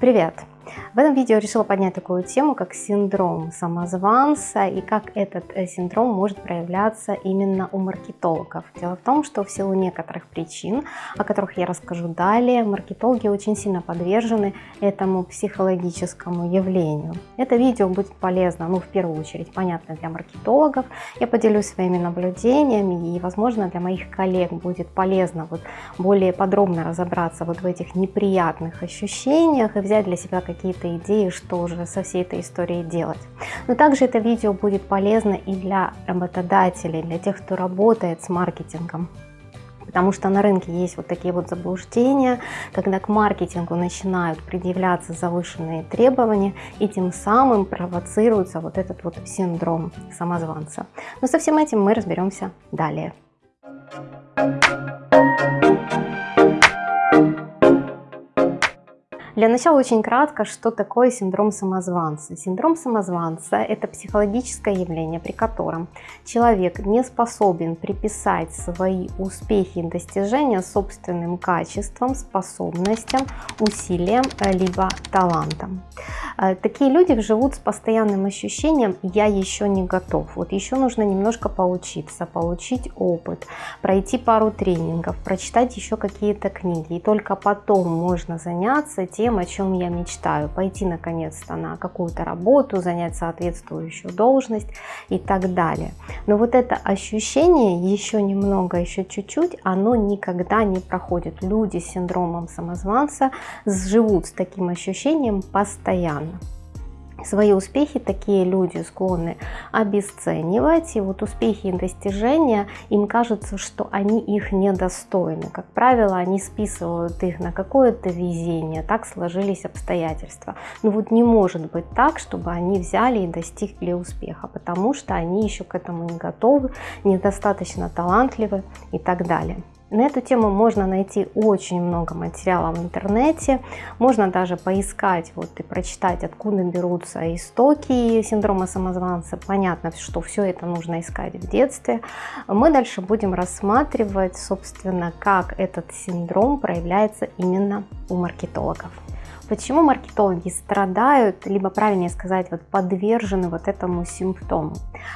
Привет! В этом видео решила поднять такую тему, как синдром самозванца и как этот э, синдром может проявляться именно у маркетологов. Дело в том, что в силу некоторых причин, о которых я расскажу далее, маркетологи очень сильно подвержены этому психологическому явлению. Это видео будет полезно, ну, в первую очередь, понятно для маркетологов. Я поделюсь своими наблюдениями и, возможно, для моих коллег будет полезно вот более подробно разобраться вот в этих неприятных ощущениях и взять для себя какие-то какие идеи, что же со всей этой историей делать. Но также это видео будет полезно и для работодателей, для тех, кто работает с маркетингом. Потому что на рынке есть вот такие вот заблуждения, когда к маркетингу начинают предъявляться завышенные требования, и тем самым провоцируется вот этот вот синдром самозванца. Но со всем этим мы разберемся далее. Для начала очень кратко, что такое синдром самозванца. Синдром самозванца – это психологическое явление, при котором человек не способен приписать свои успехи и достижения собственным качествам, способностям, усилиям, э, либо талантам. Э, такие люди живут с постоянным ощущением «я еще не готов». Вот еще нужно немножко поучиться, получить опыт, пройти пару тренингов, прочитать еще какие-то книги. И только потом можно заняться тем, о чем я мечтаю, пойти наконец-то на какую-то работу, занять соответствующую должность и так далее. Но вот это ощущение еще немного, еще чуть-чуть, оно никогда не проходит. Люди с синдромом самозванца живут с таким ощущением постоянно. Свои успехи такие люди склонны обесценивать, и вот успехи и достижения, им кажется, что они их недостойны. Как правило, они списывают их на какое-то везение, так сложились обстоятельства. Но вот не может быть так, чтобы они взяли и достигли успеха, потому что они еще к этому не готовы, недостаточно талантливы и так далее. На эту тему можно найти очень много материала в интернете, можно даже поискать вот и прочитать, откуда берутся истоки синдрома самозванца. Понятно, что все это нужно искать в детстве. Мы дальше будем рассматривать, собственно, как этот синдром проявляется именно у маркетологов. Почему маркетологи страдают, либо правильнее сказать, вот подвержены вот этому симптому?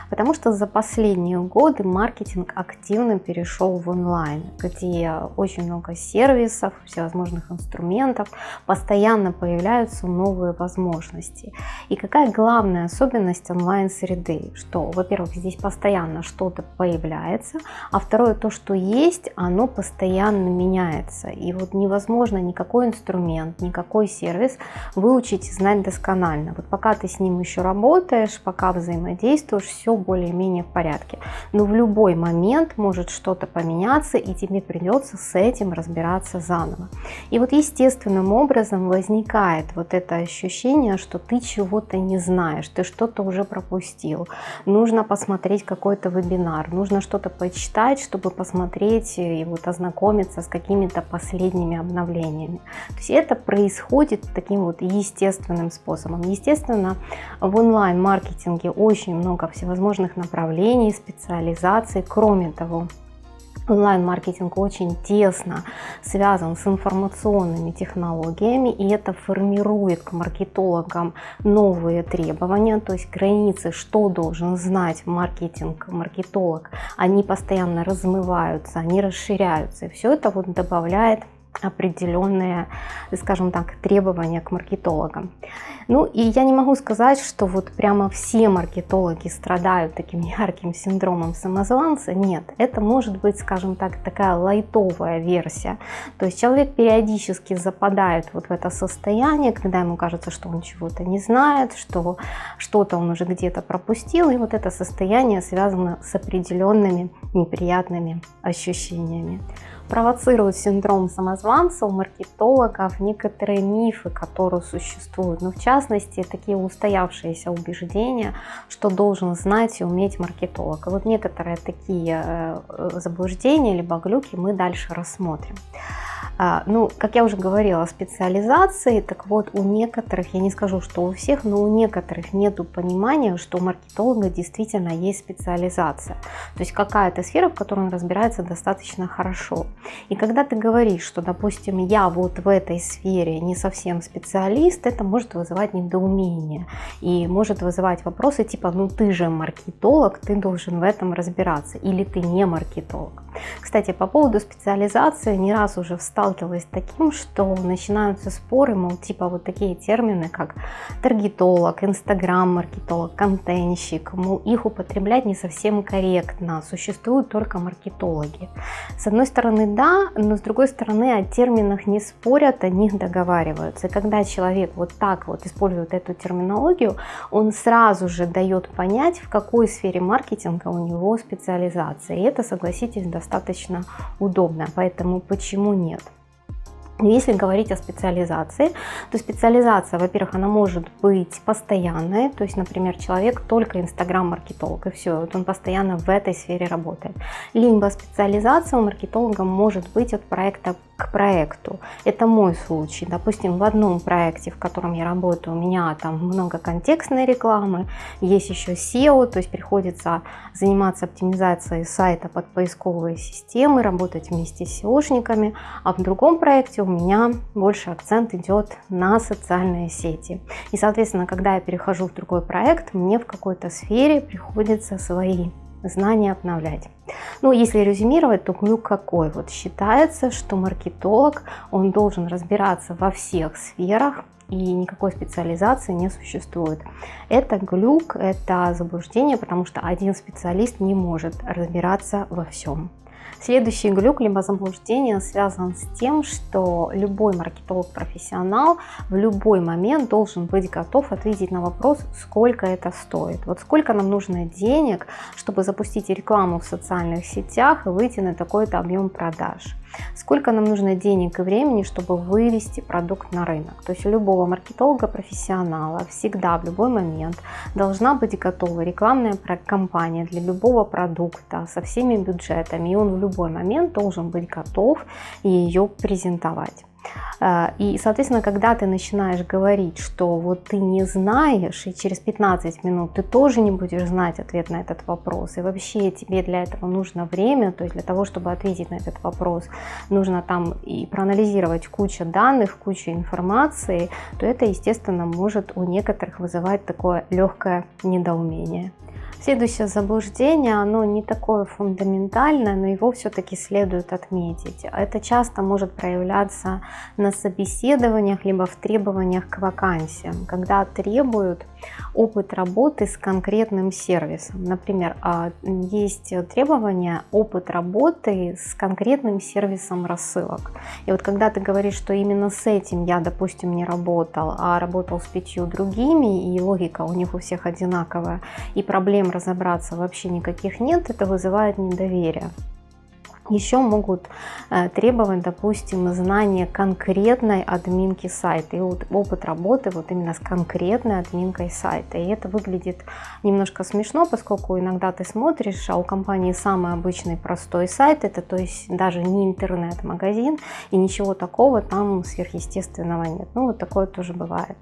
Потому что за последние годы маркетинг активно перешел в онлайн, где очень много сервисов, всевозможных инструментов, постоянно появляются новые возможности. И какая главная особенность онлайн-среды? Что, во-первых, здесь постоянно что-то появляется, а второе, то, что есть, оно постоянно меняется. И вот невозможно никакой инструмент, никакой сервис сервис выучить и знать досконально. Вот пока ты с ним еще работаешь, пока взаимодействуешь, все более-менее в порядке. Но в любой момент может что-то поменяться, и тебе придется с этим разбираться заново. И вот естественным образом возникает вот это ощущение, что ты чего-то не знаешь, ты что-то уже пропустил. Нужно посмотреть какой-то вебинар, нужно что-то почитать, чтобы посмотреть и вот ознакомиться с какими-то последними обновлениями. То есть это происходит происходит таким вот естественным способом. Естественно, в онлайн-маркетинге очень много всевозможных направлений, специализаций. Кроме того, онлайн-маркетинг очень тесно связан с информационными технологиями, и это формирует к маркетологам новые требования, то есть границы, что должен знать маркетинг, маркетолог, они постоянно размываются, они расширяются, и все это вот добавляет определенные, скажем так, требования к маркетологам. Ну и я не могу сказать, что вот прямо все маркетологи страдают таким ярким синдромом самозванца. Нет, это может быть, скажем так, такая лайтовая версия. То есть человек периодически западает вот в это состояние, когда ему кажется, что он чего-то не знает, что что-то он уже где-то пропустил, и вот это состояние связано с определенными неприятными ощущениями провоцирует синдром самозванца у маркетологов некоторые мифы, которые существуют. Но в частности, такие устоявшиеся убеждения, что должен знать и уметь маркетолог. И вот некоторые такие э, заблуждения либо глюки мы дальше рассмотрим. А, ну, как я уже говорила, специализации, так вот у некоторых, я не скажу, что у всех, но у некоторых нету понимания, что у маркетолога действительно есть специализация. То есть какая-то сфера, в которой он разбирается достаточно хорошо. И когда ты говоришь, что, допустим, я вот в этой сфере не совсем специалист, это может вызывать недоумение и может вызывать вопросы типа, ну ты же маркетолог, ты должен в этом разбираться, или ты не маркетолог. Кстати, по поводу специализации не раз уже сталкивалась с таким, что начинаются споры, мол, типа вот такие термины, как таргетолог, инстаграм-маркетолог, контентщик, мол, их употреблять не совсем корректно, существуют только маркетологи. С одной стороны, да, но с другой стороны, о терминах не спорят, о них договариваются. И когда человек вот так вот использует эту терминологию, он сразу же дает понять, в какой сфере маркетинга у него специализация. И это, согласитесь, достаточно удобно. Поэтому почему нет? Если говорить о специализации, то специализация, во-первых, она может быть постоянной, то есть, например, человек только инстаграм-маркетолог, и все, вот он постоянно в этой сфере работает. Либо специализация у маркетолога может быть от проекта к проекту. Это мой случай. Допустим, в одном проекте, в котором я работаю, у меня там много контекстной рекламы, есть еще SEO, то есть приходится заниматься оптимизацией сайта под поисковые системы, работать вместе с SEOшниками, а в другом проекте у меня больше акцент идет на социальные сети. И, соответственно, когда я перехожу в другой проект, мне в какой-то сфере приходится свои знания обновлять. Ну, если резюмировать, то глюк какой? Вот считается, что маркетолог, он должен разбираться во всех сферах, и никакой специализации не существует. Это глюк, это заблуждение, потому что один специалист не может разбираться во всем. Следующий глюк либо заблуждение связан с тем, что любой маркетолог-профессионал в любой момент должен быть готов ответить на вопрос, сколько это стоит. Вот сколько нам нужно денег, чтобы запустить рекламу в социальных сетях и выйти на такой-то объем продаж сколько нам нужно денег и времени, чтобы вывести продукт на рынок. То есть у любого маркетолога-профессионала всегда в любой момент должна быть готова рекламная кампания для любого продукта со всеми бюджетами, и он в любой момент должен быть готов ее презентовать. А, и, соответственно, когда ты начинаешь говорить, что вот ты не знаешь, и через 15 минут ты тоже не будешь знать ответ на этот вопрос, и вообще тебе для этого нужно время, то есть для того, чтобы ответить на этот вопрос, нужно там и проанализировать кучу данных, кучу информации, то это, естественно, может у некоторых вызывать такое легкое недоумение. Следующее заблуждение, оно не такое фундаментальное, но его все-таки следует отметить. Это часто может проявляться на собеседованиях, либо в требованиях к вакансиям, когда требуют опыт работы с конкретным сервисом. Например, а, есть требования опыт работы с конкретным сервисом рассылок. И вот когда ты говоришь, что именно с этим я, допустим, не работал, а работал с пятью другими, и логика у них у всех одинаковая, и проблем разобраться вообще никаких нет, это вызывает недоверие. Еще могут э, требовать, допустим, знания конкретной админки сайта и опыт работы вот именно с конкретной админкой сайта. И это выглядит немножко смешно, поскольку иногда ты смотришь, а у компании самый обычный простой сайт, это то есть даже не интернет-магазин, и ничего такого там сверхъестественного нет. Ну вот такое тоже бывает.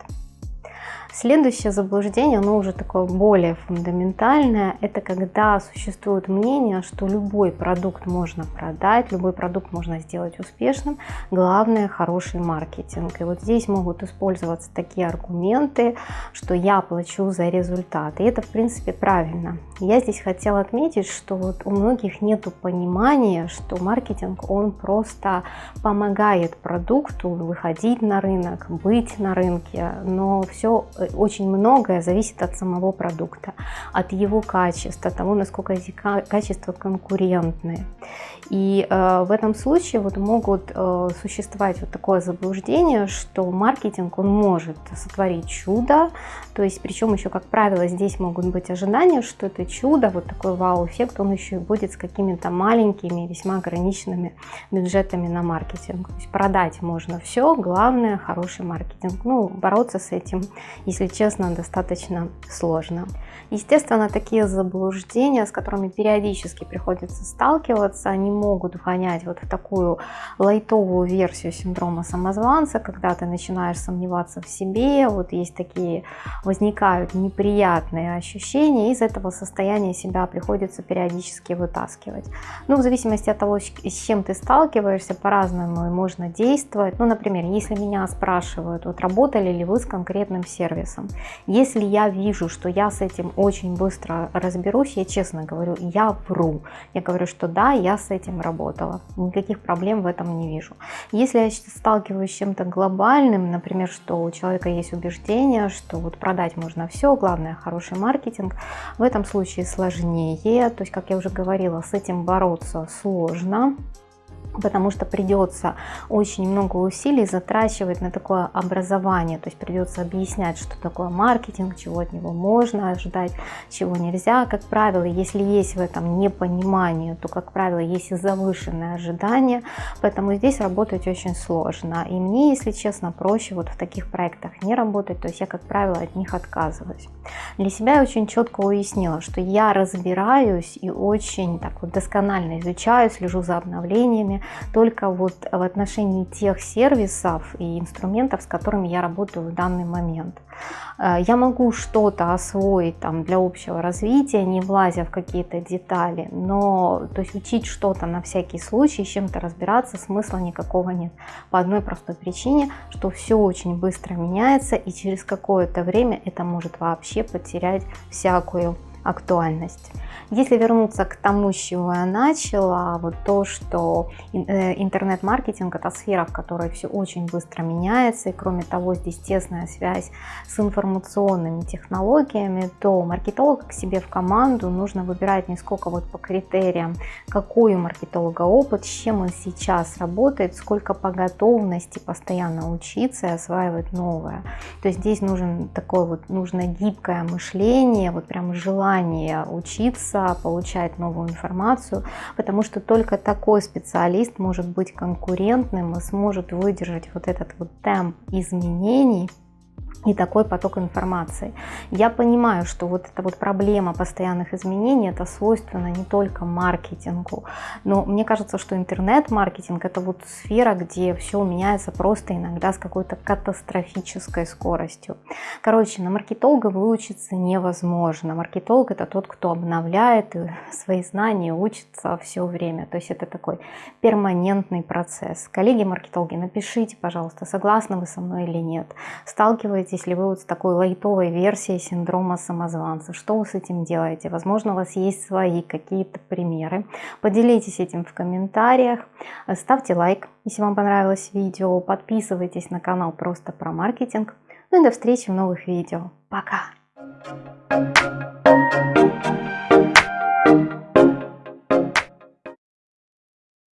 Следующее заблуждение, оно уже такое более фундаментальное, это когда существует мнение, что любой продукт можно продать, любой продукт можно сделать успешным, главное хороший маркетинг. И вот здесь могут использоваться такие аргументы, что я плачу за результат. И это в принципе правильно. Я здесь хотела отметить, что вот у многих нет понимания, что маркетинг он просто помогает продукту выходить на рынок, быть на рынке, но все очень многое зависит от самого продукта, от его качества, того, насколько эти качества конкурентные. И э, в этом случае вот могут э, существовать вот такое заблуждение, что маркетинг он может сотворить чудо, то есть причем еще, как правило, здесь могут быть ожидания, что это чудо, вот такой вау-эффект, он еще и будет с какими-то маленькими, весьма ограниченными бюджетами на маркетинг. То есть продать можно все, главное хороший маркетинг. Ну, бороться с этим, если честно, достаточно сложно. Естественно, такие заблуждения, с которыми периодически приходится сталкиваться, они могут вгонять вот в такую лайтовую версию синдрома самозванца, когда ты начинаешь сомневаться в себе, вот есть такие, возникают неприятные ощущения, из этого состояния себя приходится периодически вытаскивать. Ну, в зависимости от того, с чем ты сталкиваешься, по-разному можно действовать. Ну, например, если меня спрашивают, вот работали ли вы с конкретным сервисом, если я вижу, что я с этим очень быстро разберусь, я честно говорю, я вру. Я говорю, что да, я с этим работала, никаких проблем в этом не вижу. Если я сталкиваюсь с чем-то глобальным, например, что у человека есть убеждение, что вот продать можно все, главное хороший маркетинг, в этом случае сложнее, то есть, как я уже говорила, с этим бороться сложно, потому что придется очень много усилий затрачивать на такое образование, то есть придется объяснять, что такое маркетинг, чего от него можно ожидать, чего нельзя. Как правило, если есть в этом непонимание, то, как правило, есть и завышенное ожидание, поэтому здесь работать очень сложно. И мне, если честно, проще вот в таких проектах не работать, то есть я, как правило, от них отказываюсь. Для себя я очень четко уяснила, что я разбираюсь и очень так вот досконально изучаю, слежу за обновлениями, только вот в отношении тех сервисов и инструментов, с которыми я работаю в данный момент. Э, я могу что-то освоить там для общего развития, не влазя в какие-то детали, но то есть учить что-то на всякий случай, чем-то разбираться смысла никакого нет. По одной простой причине, что все очень быстро меняется и через какое-то время это может вообще потерять всякую актуальность. Если вернуться к тому, с чего я начала, вот то, что э, интернет-маркетинг это сфера, в которой все очень быстро меняется, и кроме того, здесь тесная связь с информационными технологиями, то маркетолога к себе в команду нужно выбирать не сколько вот по критериям, какой у маркетолога опыт, с чем он сейчас работает, сколько по готовности постоянно учиться и осваивать новое. То есть здесь нужен такое вот, нужно гибкое мышление, вот прям желание учиться, учиться, получать новую информацию, потому что только такой специалист может быть конкурентным и сможет выдержать вот этот вот темп изменений и такой поток информации. Я понимаю, что вот эта вот проблема постоянных изменений, это свойственно не только маркетингу, но мне кажется, что интернет-маркетинг это вот сфера, где все меняется просто иногда с какой-то катастрофической скоростью. Короче, на маркетолога выучиться невозможно. Маркетолог это тот, кто обновляет свои знания, учится все время. То есть это такой перманентный процесс. Коллеги-маркетологи, напишите, пожалуйста, согласны вы со мной или нет. Сталкиваетесь сталкиваетесь ли вы вот с такой лайтовой версией синдрома самозванца? Что вы с этим делаете? Возможно, у вас есть свои какие-то примеры. Поделитесь этим в комментариях. Ставьте лайк, если вам понравилось видео. Подписывайтесь на канал просто про маркетинг. Ну и до встречи в новых видео. Пока!